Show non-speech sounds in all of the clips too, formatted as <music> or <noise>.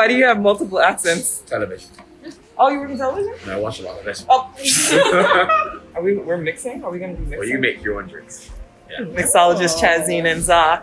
Why do you have multiple accents? Television. Oh, you work in television? And I watch a lot of it. Oh. <laughs> Are we? We're mixing. Are we gonna be mixing? well, you make your own drinks. Yeah. Mixologist oh. Chazine and Za.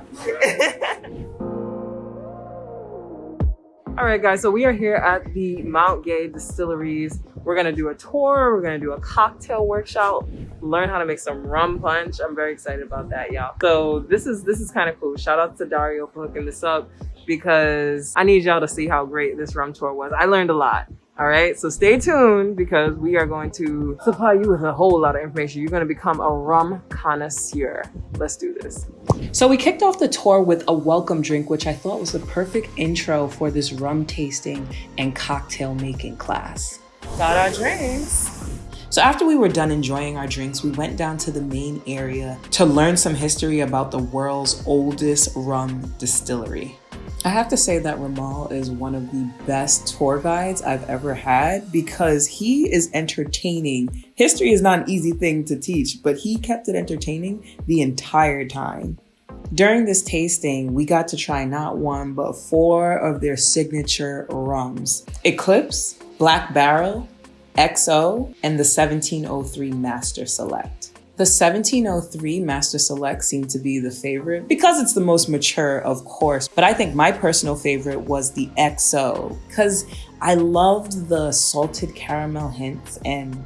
<laughs> All right, guys, so we are here at the Mount Gay Distilleries. We're gonna do a tour, we're gonna do a cocktail workshop, learn how to make some rum punch. I'm very excited about that, y'all. So this is this is kind of cool. Shout out to Dario for hooking this up because I need y'all to see how great this rum tour was. I learned a lot. All right, so stay tuned because we are going to supply you with a whole lot of information. You're going to become a rum connoisseur. Let's do this. So we kicked off the tour with a welcome drink, which I thought was the perfect intro for this rum tasting and cocktail making class. Got our drinks. So after we were done enjoying our drinks, we went down to the main area to learn some history about the world's oldest rum distillery. I have to say that Ramal is one of the best tour guides I've ever had because he is entertaining. History is not an easy thing to teach, but he kept it entertaining the entire time. During this tasting, we got to try not one, but four of their signature rums. Eclipse, Black Barrel, XO, and the 1703 Master Select. The 1703 Master Select seemed to be the favorite because it's the most mature, of course. But I think my personal favorite was the XO because I loved the salted caramel hints and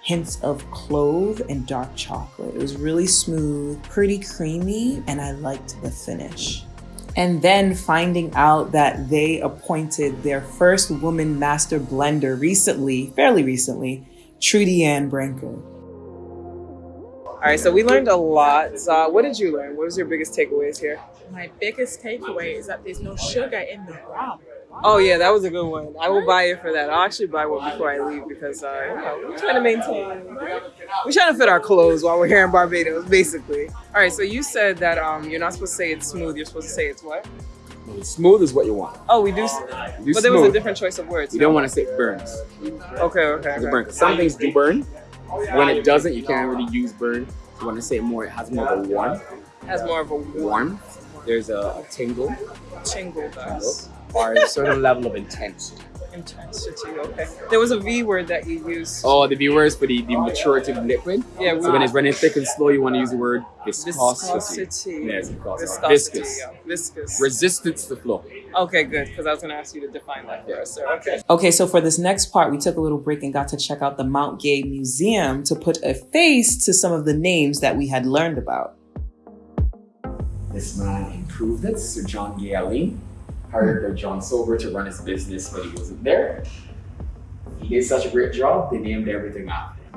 hints of clove and dark chocolate. It was really smooth, pretty creamy, and I liked the finish. And then finding out that they appointed their first woman master blender recently, fairly recently, Trudiann Branker. All right, so we learned a lot. Za, what did you learn? What was your biggest takeaways here? My biggest takeaway is that there's no sugar in the rum. Oh yeah, that was a good one. I will buy it for that. I'll actually buy one before I leave because uh, you know, we're trying to maintain. We're trying to fit our clothes while we're here in Barbados, basically. All right, so you said that um, you're not supposed to say it's smooth. You're supposed to say it's what? Smooth is what you want. Oh, we do. s- You but there was a different choice of words. You don't want to say it burns. Okay, okay. It okay. burn. 'Cause Some things do burn. When it doesn't, you can't really use burn. You want to say more. It has more of a warmth. Has more of a warm Warmth. There's a, a tingle, tingle, does. or a certain level of intensity. Intensity. Okay. There was a V word that you used. Oh, the V viewers for the, the maturity of liquid. Yeah. So when it's running thick and slow, you want to use the word viscosity. Viscosity. Yes, viscosity. Viscosity. Viscous. yeah. Viscous. Resistance to flow. Okay, good. Because I was going to ask you to define that for us, sir. Okay. Okay, so for this next part, we took a little break and got to check out the Mount Gay Museum to put a face to some of the names that we had learned about. This man improved it, Sir John Gay Alleyne. Hired by John Silver to run his business, but he wasn't there. He did such a great job, they named everything after him.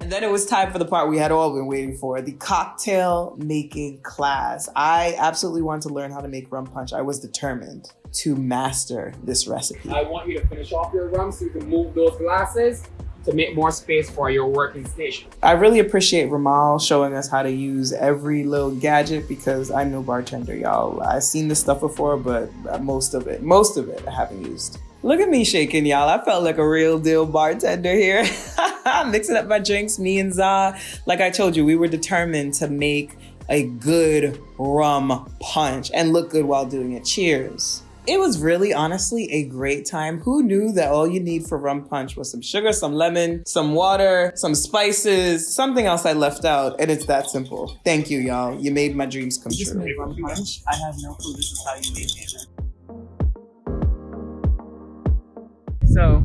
And then it was time for the part we had all been waiting for the cocktail making class. I absolutely wanted to learn how to make rum punch. I was determined to master this recipe. I want you to finish off your rum so you can move those glasses to make more space for your working station. I really appreciate Ramal showing us how to use every little gadget because I'm no bartender, y'all. I've seen this stuff before, but most of it, most of it I haven't used. Look at me shaking, y'all. I felt like a real deal bartender here. <laughs> Mixing up my drinks, me and Za. Like I told you, we were determined to make a good rum punch and look good while doing it. Cheers. It was really honestly a great time. Who knew that all you need for rum punch was some sugar, some lemon, some water, some spices, something else I left out, and it's that simple. Thank you, y'all. You made my dreams come You true. rum punch? I have no clue this is how you made it. So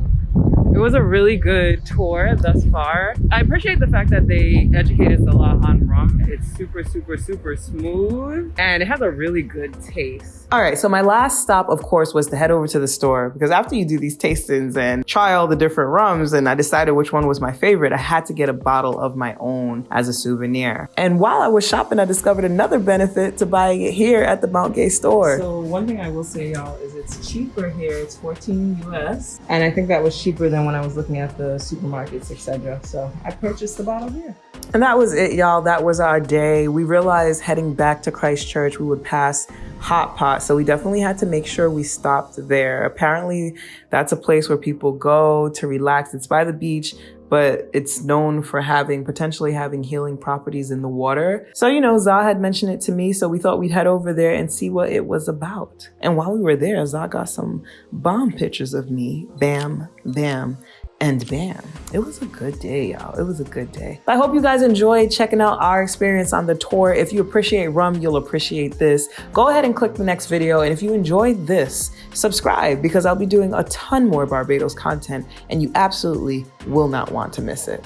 it was a really good tour thus far. I appreciate the fact that they educated us a lot on rum. It's super, super, super smooth and it has a really good taste. All right, so my last stop, of course, was to head over to the store because after you do these tastings and try all the different rums, and I decided which one was my favorite, I had to get a bottle of my own as a souvenir. And while I was shopping, I discovered another benefit to buying it here at the Mount Gay store. So one thing I will say, y'all, is it's cheaper here. It's 14 US, and I think that was cheaper than when I was looking at the supermarkets, etc. So I purchased the bottle here. And that was it, y'all. That was our day. We realized heading back to Christ Church, we would pass Hot Pot. So we definitely had to make sure we stopped there. Apparently, that's a place where people go to relax. It's by the beach, but it's known for having potentially having healing properties in the water. So, you know, Zah had mentioned it to me, so we thought we'd head over there and see what it was about. And while we were there, Zah got some bomb pictures of me. Bam, bam, and bam, it was a good day, y'all. It was a good day. I hope you guys enjoyed checking out our experience on the tour. If you appreciate rum, you'll appreciate this. Go ahead and click the next video. And if you enjoyed this, subscribe because I'll be doing a ton more Barbados content and you absolutely will not want to miss it.